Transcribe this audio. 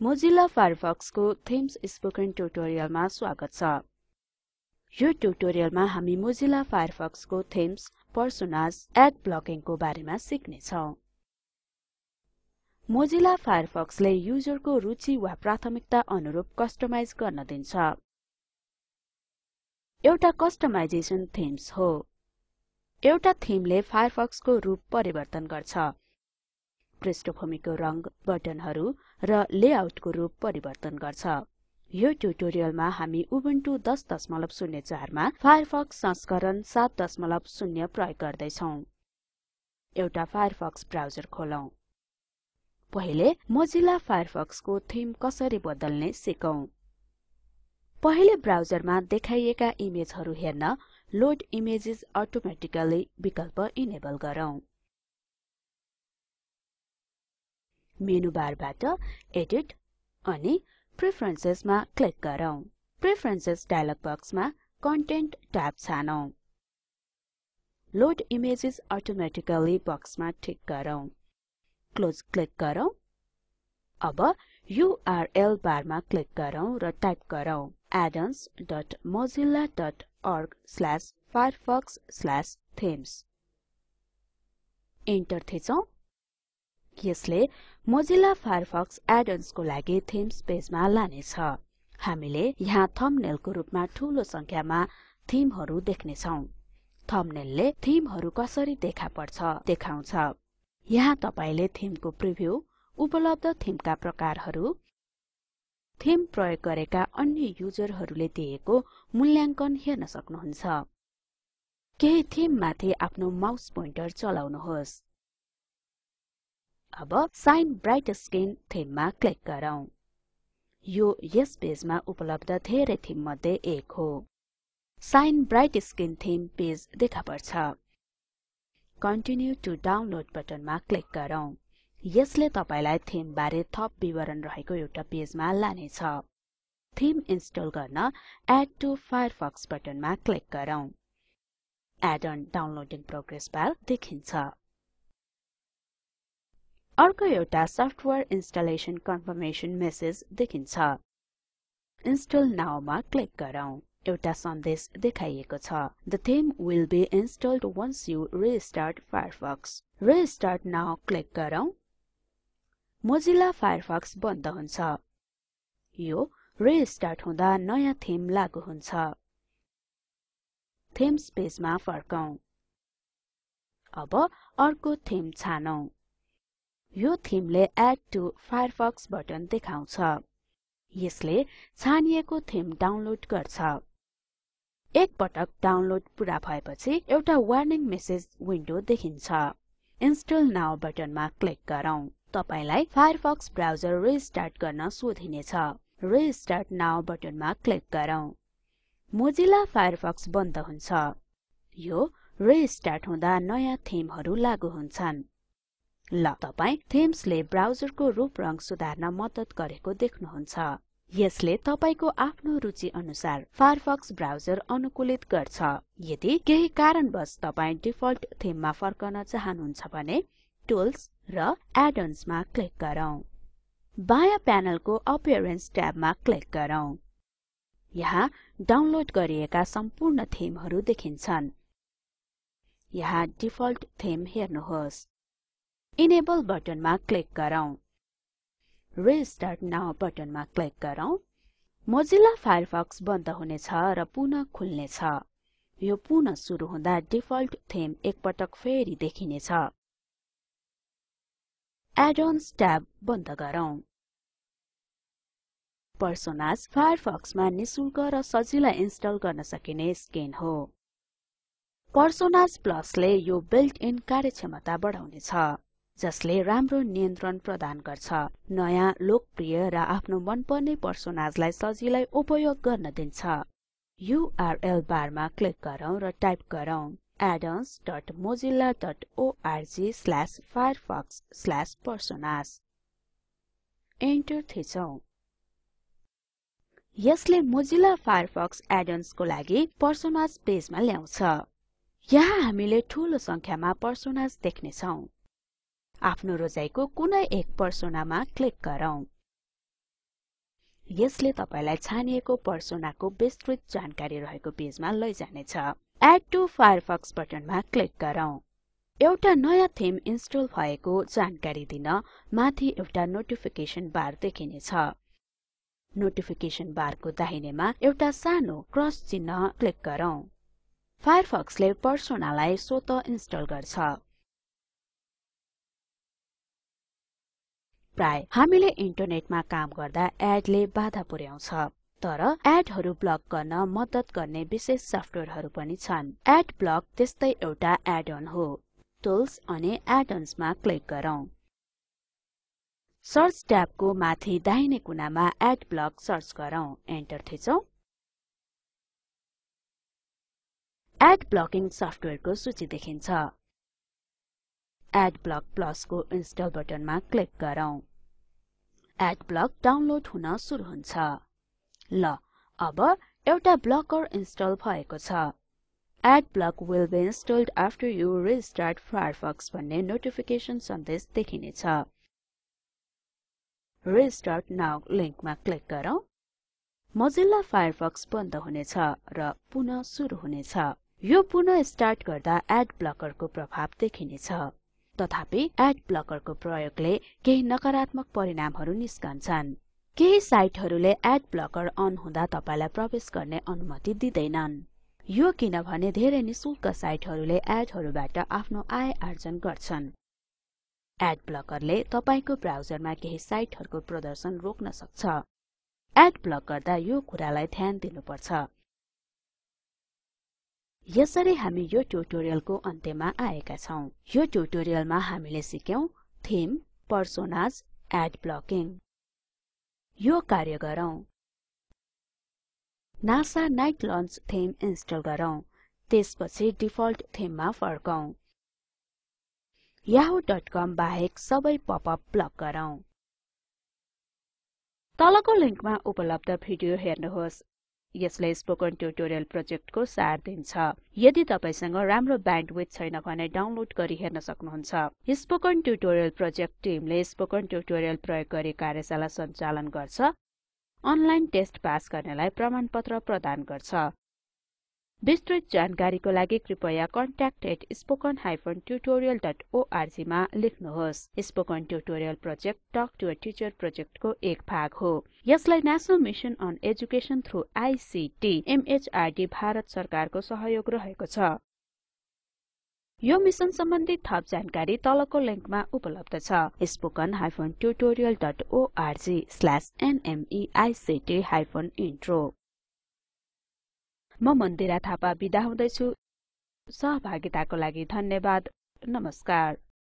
Mozilla फायरफक्सको themes spoken ट्युटोरियलमा स्वागत छ। यो ट्युटोरियलमा हामी मोजिल्ला फायरफक्सको थिम्स पर्सोनास एड ब्लकिङको बारेमा छौं मोजिल्ला फायरफक्सले युजरको रुचि वा प्राथमिकता अनुरूप कस्टमाइज गर्न दिन्छ। एउटा कस्टमाइजेसन थिम्स हो। एउटा थिमले फायरफक्सको रूप परिवर्तन गर्छ। पृष्ठभूमिको रंग बटनहरु र लेआउटको रूप परिवर्तन गर्छ। यो ट्युटोरियलमा हामी उबुन्टु 10.04 मा फायरफक्स संस्करण 7.0 प्रयोग गर्दै छौं एउटा फायरफक्स ब्राउजर खोलौं। पहिले मोजिल्ला फायरफक्सको थिम कसरी बदल्ने सिकौं। पहिले ब्राउजरमा देखाइएका इमेजहरु हेर्न लोड इमेजेस अटोमेटिकली विकल्प इनेबल गरौँ। मेनु बारबाट एडिट अनि प्रेफरेन्सेस मा क्लिक गरौँ। प्रेफरेन्सेस डायलग बक्समा कन्टेन्ट ट्याब छानौं। लोड इमेजेस अटोमेटिकली बक्समा ठिक गरौँ। क्लोज क्लिक गरौँ। अब युआरएल बारमा क्लिक गरौँ र टाइप गरौँ addons.mozilla.org/firefox/themes इन्टर थिचौं। यसले मोजिल्ला फायरफक्स एडन्स को लागि थिम्स पेजमा लानेछ। हामीले यहाँ थम्बनेलको रूपमा ठूलो संख्यामा थिमहरु देख्ने छौं थम्बनेलले थिमहरु कसरी देखा पर्छ देखाउँछ। यहाँ तपाईले थिमको प्रिभ्यू उपलब्ध थिमका प्रकारहरु थिम प्रयोग गरेका अन्य युजरहरुले दिएको मूल्याङ्कन हेर्न सक्नुहुन्छ। केही थिम माथि आफ्नो माउस पोइन्टर चलाउनुहोस्। अब साइन ब्राइट स्किन थिममा क्लिक गरौँ। यो यस पेजमा उपलब्ध धेरै थिम मध्ये एक हो। Shine bright skin theme page देखा पर्छ। कन्टिन्यु टु डाउनलोड बटनमा क्लिक गरौँ। यसले तपाईलाई थिम बारे थप विवरण रहेको एउटा पेजमा लानेछ। थिम इन्स्टल गर्न एड टु फायरफक्स बटनमा क्लिक गरौँ। Add on downloading progress bar देखिन्छ। अर्को एउटा सफ्टवेयर इन्स्टलेसन कन्फर्मेसन मेसेज देखिन्छ। इन्स्टल नाउ मा क्लिक गरौँ। एउटा सन्देश देखाइएको छ। The theme will be installed once you restart Firefox. Restart now click गरौँ। मोजिल्ला फायरफक्स बन्द हुन्छ। यो रिस्टार्ट हुँदा नयाँ थीम लागू हुन्छ। थिम्स पेजमा फर्कौं। अब अर्को थीम छानौं। यो थिमले एड टु फायरफक्स बटन देखाउँछ। यसले छानिएको थिम डाउनलोड गर्छ। एक पटक डाउनलोड पूरा भएपछि एउटा वार्निङ मेसेज विन्डो देखिन्छ। इन्स्टल नाउ बटनमा क्लिक गरौँ। तपाईलाई फायरफक्स ब्राउजर रिस्टार्ट गर्न सोधिनेछ। रिस्टार्ट नाउ बटनमा क्लिक गरौँ। मोजिल्ला फायरफक्स बन्द हुन्छ। यो रिस्टार्ट हुँदा नयाँ थिमहरु लागू हुन्छन्। ल तपाई थीम्सले ब्राउजरको रूप रंग सुधार्न मद्दत गरेको देख्नुहुन्छ। यसले तपाईको आफ्नो रुचि अनुसार फायरफक्स ब्राउजर अनुकूलित गर्छ। यदि केही कारणवश तपाई डिफल्ट थीममा फर्कन चाहनुहुन्छ भने टुल्स र एडन्स मा क्लिक गरौँ। बायाँ प्यानलको अपीयरेन्स ट्याबमा क्लिक गरौँ। यहाँ डाउनलोड गरिएका सम्पूर्ण थीमहरु देखिन्छन्। यहाँ डिफल्ट थीम हेर्नुहोस्। इनेबल बटनमा क्लिक गरौँ। रिस्टार्ट नाउ बटनमा क्लिक गरौँ। मोजिल्ला फायरफक्स बन्द हुनेछ र पुनः खुल्नेछ। यो पुनः सुरु हुँदा डिफल्ट थीम एकपटक फेरि देखिनेछ। एडन्स ट्याब बन्द गरौँ। पर्सोनास फायरफक्समा निशुल्क र सजिलै इन्स्टल गर्न सकिने स्किन हो। पर्सोनास प्लसले यो बिल्ट इन कार्यक्षमता बढाउनेछ। जसले राम्रो नियन्त्रण प्रदान गर्छ। नयाँ लोकप्रिय र आफ्नो मनपर्ने पर्सोनाजलाई सजिलै उपयोग गर्न दिन्छ। युआरएल बारमा क्लिक गरौँ र टाइप गरौँ addons.mozilla.org/firefox/personas इन्टर थिचौं। यसले मोजिल्ला फायरफक्स एडन्स को लागि पर्सोनाज पेजमा ल्याउँछ। यहाँ हामीले ठूलो संख्यामा पर्सोनाज देख्ने छौं आफ्नो रोजाइको कुनै एक पर्सोनामा क्लिक गरौँ। यसले तपाईलाई छानिएको पर्सोनाको विस्तृत जानकारी रहेको पेजमा लैजानेछ। Add to Firefox button click गरौँ। एउटा नयाँ थीम इन्स्टल भएको जानकारी दिन माथि एउटा नोटिफिकेसन बार देखिनेछ। नोटिफिकेसन बारको दाहिनेमा एउटा सानो क्रस चिन्ह क्लिक गरौँ। फायरफक्सले पर्सोनालाई स्वत इन्स्टल गर्छ। प्राय हामीले इन्टरनेटमा काम गर्दा एडले बाधा पुर्याउँछ। तर एडहरू ब्लक गर्न मद्दत गर्ने विशेष सफ्टवेयरहरू पनि छन्। एड ब्लक त्यस्तै एउटा एड अन हो। टुल्स अनि एड मा क्लिक गरौँ। सर्च ट्याबको माथि दाहिने कुनामा एड ब्लक सर्च गरौँ। एन्टर थिचौं। एड ब्लकिङ सफ्टवेयरको सूची देखिन्छ। एड ब्लक प्लसको इन्स्टल बटनमा क्लिक गरौँ। एड ब्लक डाउनलोड हुन सुरु हुन्छ। ल अब एउटा ब्लकर इन्स्टल भएको छ। Ad block will be installed after you restart Firefox भन्ने नोटिफिकेसन सन्देश देखिनेछ। रिस्टार्ट नाउ लिंकमा क्लिक गरौँ। मोजिल्ला फायरफक्स बन्द हुनेछ र पुनः सुरु हुनेछ। यो पुनः स्टार्ट गर्दा एड ब्लकरको प्रभाव देखिनेछ। तथापि एड ब्लकरको प्रयोगले केही नकारात्मक परिणामहरू निस्कन्छन्। केही साइटहरूले एड ब्लकर अन हुँदा तपाईलाई प्रवेश गर्ने अनुमति दिँदैनन्। यो किनभने धेरै निशुल्क साइटहरूले एडहरूबाट आफ्नो आय आर्जन गर्छन्। एड ब्लकरले तपाईको ब्राउजरमा केही साइटहरूको प्रदर्शन रोक्न सक्छ। एड ब्लक गर्दा यो कुरालाई ध्यान दिनुपर्छ। यसरी हामी यो ट्युटोरियलको अन्त्यमा आएका छौं। यो ट्युटोरियलमा हामीले सिक्यौं थीम पर्सोनाज एड ब्लकिङ यो कार्य गरौँ। NASA night launch theme install गरौँ। त्यसपछि डिफल्ट थीममा फर्कौं। yahoo.com बाहेक सबै पपअप ब्लक गरौँ। तलको लिंकमा उपलब्ध भिडियो हेर्नुहोस्। यसले स्पोकन ट्युटोरियल प्रोजेक्टको सार दिन्छ। यदि तपाईसँग राम्रो ब्यान्डविड्थ छैन भने डाउनलोड गरी हेर्न सक्नुहुन्छ। स्पोकन ट्युटोरियल प्रोजेक्ट टिमले स्पोकन ट्युटोरियल प्रयोग गरी कार्यशाला सञ्चालन गर्छ। अनलाइन टेस्ट पास गर्नेलाई प्रमाणपत्र प्रदान गर्छ। विस्तृत जानकारीको लागि कृपया contact@spoken-tutorial.org मा लेख्नुहोस्। Spoken tutorial project talk to teacher प्रोजेक्टको एक भाग हो। यसलाई national mission on education through ICT MHRD Bharat सरकारको सहयोग रहेको छ। यो मिशन सम्बन्धी थप जानकारी तलको लिंकमा उपलब्ध छ। spoken-tutorial.org/nmeict-intro म मन्दिरा थापा बिदा हुँदैछु। सहभागिताको लागि धन्यवाद। नमस्कार।